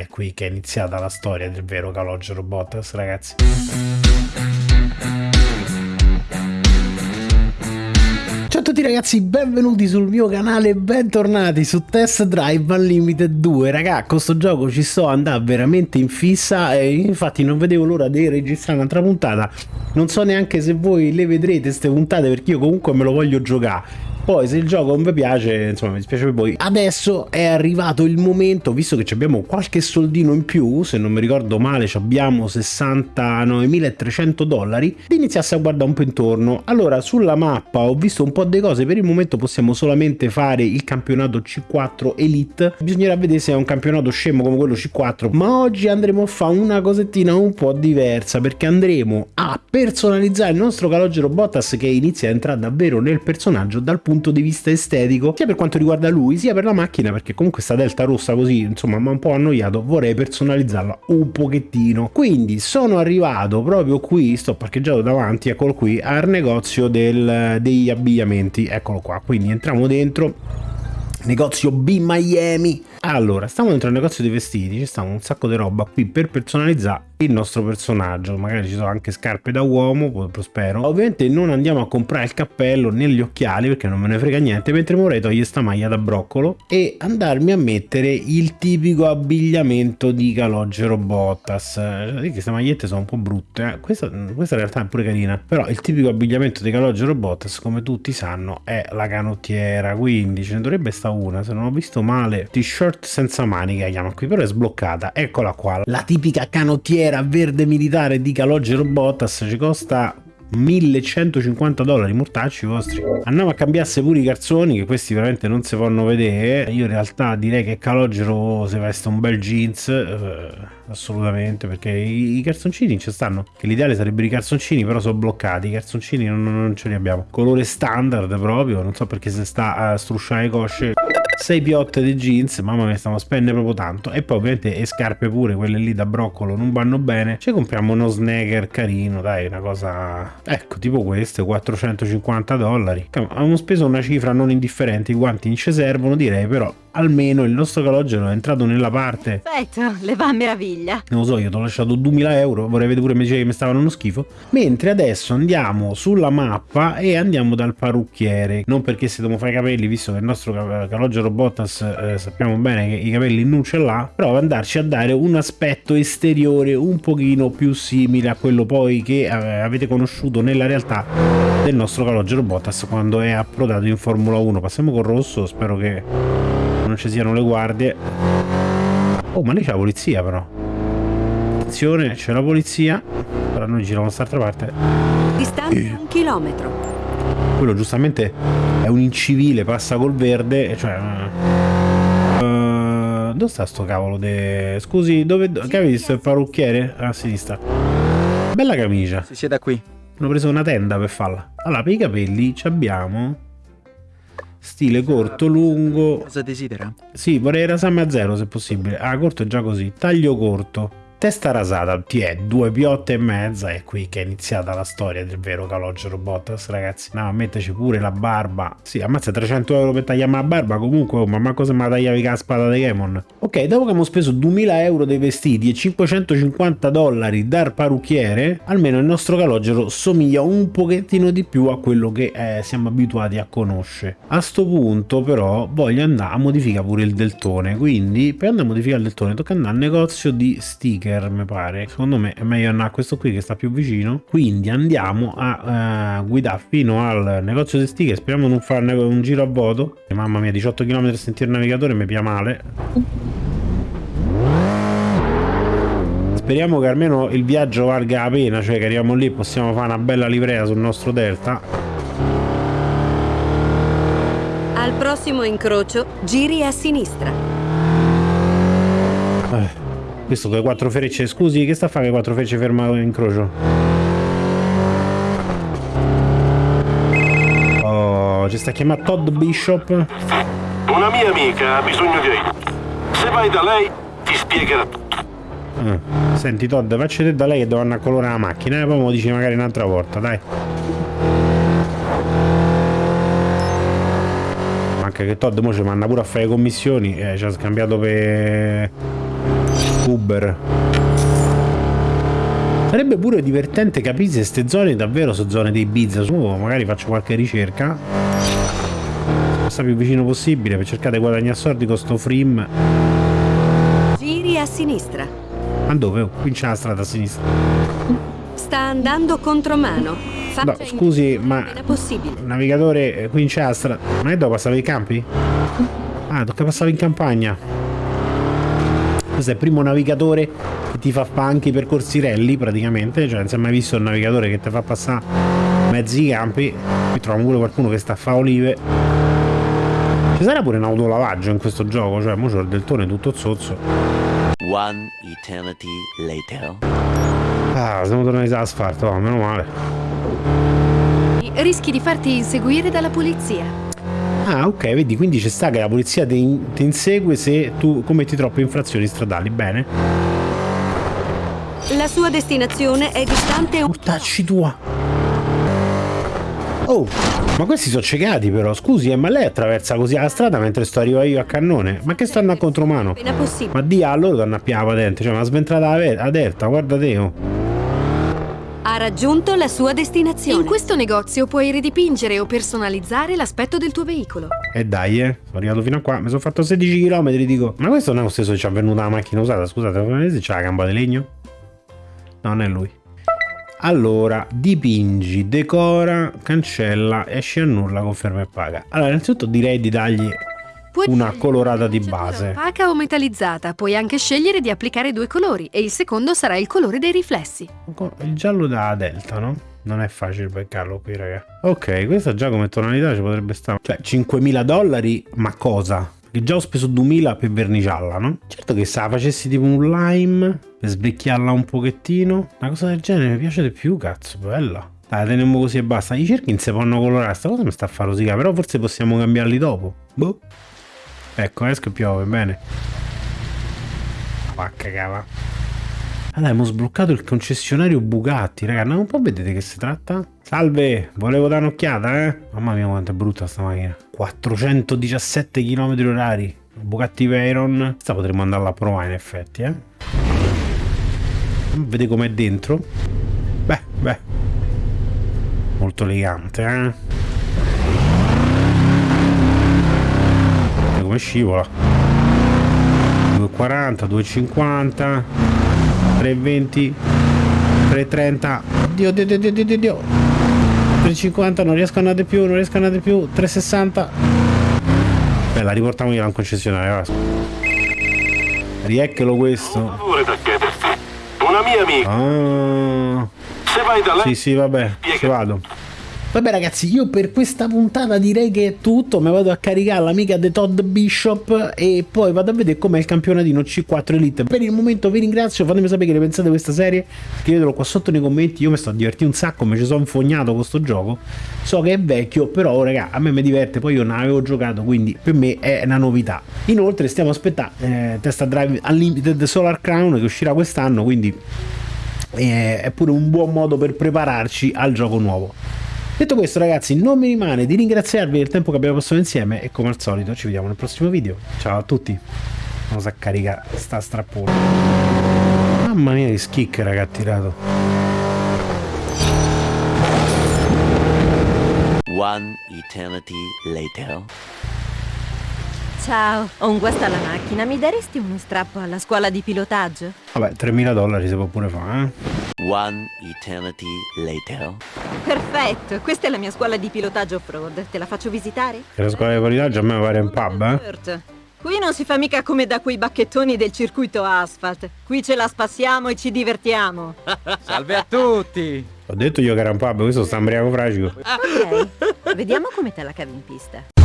È qui che è iniziata la storia del vero Calogero Bottas, ragazzi. Ciao a tutti ragazzi, benvenuti sul mio canale, bentornati su Test Drive Unlimited 2 Raga, con sto gioco ci sto andando veramente in fissa e infatti non vedevo l'ora di registrare un'altra puntata. Non so neanche se voi le vedrete queste puntate perché io comunque me lo voglio giocare poi se il gioco non vi piace, insomma mi dispiace per voi. Adesso è arrivato il momento, visto che abbiamo qualche soldino in più, se non mi ricordo male abbiamo 69.300 dollari, di iniziarsi a guardare un po' intorno. Allora sulla mappa ho visto un po' di cose, per il momento possiamo solamente fare il campionato C4 Elite, bisognerà vedere se è un campionato scemo come quello C4, ma oggi andremo a fare una cosettina un po' diversa, perché andremo a personalizzare il nostro calogero Bottas che inizia a entrare davvero nel personaggio dal punto punto di vista estetico, sia per quanto riguarda lui, sia per la macchina, perché comunque sta delta rossa così, insomma, mi ha un po' annoiato, vorrei personalizzarla un pochettino. Quindi sono arrivato proprio qui, sto parcheggiato davanti, eccolo qui, al negozio del, degli abbigliamenti, eccolo qua, quindi entriamo dentro negozio B Miami allora stiamo dentro il negozio dei vestiti ci sta un sacco di roba qui per personalizzare il nostro personaggio. Magari ci sono anche scarpe da uomo prospero ovviamente non andiamo a comprare il cappello né gli occhiali perché non me ne frega niente mentre vorrei togliere sta maglia da broccolo e andarmi a mettere il tipico abbigliamento di Calogero Bottas. Cioè, queste magliette sono un po' brutte eh. questa, questa in realtà è pure carina. Però il tipico abbigliamento di Calogero Bottas come tutti sanno è la canottiera. Quindi ce ne dovrebbe stare una. Se non ho visto male t-shirt senza maniche chiama qui però è sbloccata. Eccola qua. La tipica canottiera bandiera verde militare di Calogero Bottas ci costa 1150 dollari mortacci vostri. Andiamo a cambiarsi pure i calzoni che questi veramente non si fanno vedere. Io in realtà direi che Calogero si veste un bel jeans eh, assolutamente perché i, i calzoncini ci stanno. Che l'ideale sarebbero i calzoncini però sono bloccati. I calzoncini non, non, ce li abbiamo. Colore standard proprio non so perché se sta a strusciare cosce. 6 piotte di jeans, mamma mia stiamo a spendere proprio tanto. E poi ovviamente le scarpe pure, quelle lì da broccolo non vanno bene, ci compriamo uno snagger carino, dai una cosa, ecco tipo queste, 450 dollari, abbiamo speso una cifra non indifferente, i guanti non ci servono direi però almeno il nostro calogero è entrato nella parte. Perfetto le va a meraviglia non lo so io ti ho lasciato 2000 euro vorrei vedere pure invece che mi stavano uno schifo. Mentre adesso andiamo sulla mappa e andiamo dal parrucchiere. Non perché se dobbiamo fare i capelli visto che il nostro calogero Bottas eh, sappiamo bene che i capelli non ce l'ha però andarci a dare un aspetto esteriore un pochino più simile a quello poi che eh, avete conosciuto nella realtà del nostro calogero Bottas quando è approdato in Formula 1 passiamo col rosso spero che non ci siano le guardie. Oh ma lì c'è la polizia però attenzione c'è la polizia però noi giriamo quest'altra parte distanza eh. un chilometro quello giustamente è un incivile passa col verde cioè uh, dove sta sto cavolo de... scusi dove che hai visto il parrucchiere a sinistra bella camicia si sieda qui hanno preso una tenda per farla allora per i capelli ci abbiamo Stile corto, lungo. Cosa desidera? Sì, vorrei rasarmi a zero se possibile. Ah, corto è già così. Taglio corto. Testa rasata, ti è due piotte e mezza è qui che è iniziata la storia del vero calogero Bottas ragazzi. No, metteci pure la barba. Sì, ammazza 300 euro per tagliarmi la barba comunque, oh, ma cosa mi tagliavi con la spada di Gemon? Ok, dopo che abbiamo speso 2000 euro dei vestiti e 550 dollari dal parrucchiere, almeno il nostro calogero somiglia un pochettino di più a quello che eh, siamo abituati a conoscere. A sto punto però voglio andare a modificare pure il deltone, quindi per andare a modificare il deltone tocca andare al negozio di sticker Sticker mi pare. Secondo me è meglio andare a questo qui che sta più vicino. Quindi andiamo a uh, guidare fino al negozio di sticker speriamo di non fare un giro a vuoto. Mamma mia 18 km sentire il navigatore mi pia male. Speriamo che almeno il viaggio valga la pena cioè che arriviamo lì possiamo fare una bella livrea sul nostro delta. Al prossimo incrocio giri a sinistra. eh. Questo con le quattro frecce, scusi, che sta a fare le quattro frecce fermato in crocio? Oh, ci sta chiamando Todd Bishop. Una mia amica ha bisogno di aiuto. Se vai da lei, ti spiegherà tutto. Eh. Senti Todd, facci te da lei che devo andare a colorare la macchina e eh? poi me lo dici magari un'altra volta, dai. Manca che Todd mo ci manda pure a fare le commissioni, eh, ci ha scambiato per youtuber. Sarebbe pure divertente capire se ste zone davvero sono zone dei bizza. Su, magari faccio qualche ricerca. Sta più vicino possibile per cercare di guadagnare soldi con sto frame. Giri a sinistra. Ma dove? Oh, qui c'è la strada a sinistra. Sta andando contromano. Faccia No, scusi, ma-. Navigatore, eh, qui c'è la strada. Non è dove passavi i campi? Ah, tocca passare in campagna. Questo è il primo navigatore che ti fa anche i percorsi rally praticamente. Cioè, non si è mai visto un navigatore che ti fa passare mezzi campi. Qui troviamo pure qualcuno che sta a fa olive. Ci sarà pure un autolavaggio in questo gioco, cioè mo c'ho il deltone tutto zozzo. One eternity later. Ah, siamo tornati all'asfalto, oh, meno male. Rischi di farti inseguire dalla polizia. Ah, ok, vedi, quindi c'è sta che la polizia ti, ti insegue se tu commetti troppe infrazioni stradali, bene? La sua destinazione è distante un Mortacci tua! Oh, ma questi sono ciecati però, scusi, eh, ma lei attraversa così la strada mentre sto arrivando io a cannone? Ma che stanno a contromano? Ma di a loro danno a pià la patente, cioè ma sventrata delta, guarda te, oh. Ha raggiunto la sua destinazione. In questo negozio puoi ridipingere o personalizzare l'aspetto del tuo veicolo. E dai, eh, sono arrivato fino a qua, mi sono fatto 16 km, dico. Ma questo non è lo stesso che ci è venuta la macchina usata, scusate, come vedete c'ha la gamba di legno? No, non è lui. Allora, dipingi, decora, cancella, esci annulla, conferma e paga. Allora, innanzitutto direi di dargli Puoi una colorata di base. Opaca o metallizzata. Puoi anche scegliere di applicare due colori e il secondo sarà il colore dei riflessi. Il giallo da Delta, no? Non è facile beccarlo qui, raga. Ok, questa già come tonalità ci potrebbe stare. Cioè, 5.000 dollari, ma cosa? Perché già ho speso 2.000 per verniciarla, no? Certo che se la facessi tipo un lime, per sbecchiarla un pochettino. Una cosa del genere mi piace di più, cazzo, bella. Dai, teniamo così e basta. I cerchi non si possono colorare, sta cosa mi sta a fare rosicare, però forse possiamo cambiarli dopo. Boh. Ecco, esco e piove, bene. Va cagava. Allora, abbiamo sbloccato il concessionario Bugatti, raga. No, un po' vedete che si tratta? Salve, volevo dare un'occhiata, eh? Mamma mia, quanto è brutta sta macchina. 417 km orari. Bugatti Veyron. Questa potremmo andarla a provare, in effetti, eh? Vede com'è dentro. Beh, beh. Molto elegante, eh? Guarda come scivola. 240, 250, 320, 330. Oddio, oddio, oddio, oddio, oddio, oddio. 350, non riesco a andare più, non riesco a andare più. 360. Beh, la riportiamo concessionario. va. Rieccolo questo. Una mia amica. Ah. Se vai da lei, Sì, sì, vabbè, ci vado. Vabbè ragazzi, io per questa puntata direi che è tutto, mi vado a caricare l'amica di Todd Bishop e poi vado a vedere com'è il campionatino C4 Elite. Per il momento vi ringrazio, fatemi sapere che ne pensate di questa serie, scrivetelo qua sotto nei commenti, io mi sto a divertire un sacco, mi ci sono infognato con sto gioco, so che è vecchio, però raga, a me mi diverte, poi io non avevo giocato, quindi per me è una novità. Inoltre stiamo aspettando eh, Testa Drive Unlimited Solar Crown che uscirà quest'anno, quindi eh, è pure un buon modo per prepararci al gioco nuovo. Detto questo ragazzi non mi rimane di ringraziarvi del tempo che abbiamo passato insieme e come al solito ci vediamo nel prossimo video. Ciao a tutti. Vamos a caricare sta strappone. Mamma mia che schicche raga ha tirato. One eternity later. Ciao, ho un guasto alla macchina. Mi daresti uno strappo alla scuola di pilotaggio? Vabbè 3000 dollari si può pure fare eh. One eternity later. Perfetto, questa è la mia scuola di pilotaggio off-road. Te la faccio visitare? Che la scuola di qualità a me pare un pub eh. Certo. Qui non si fa mica come da quei bacchettoni del circuito asphalt. Qui ce la spassiamo e ci divertiamo. Salve a tutti! Ho detto io che era un pub, questo sta ambriaco fragico. Ok, vediamo come te la cavi in pista.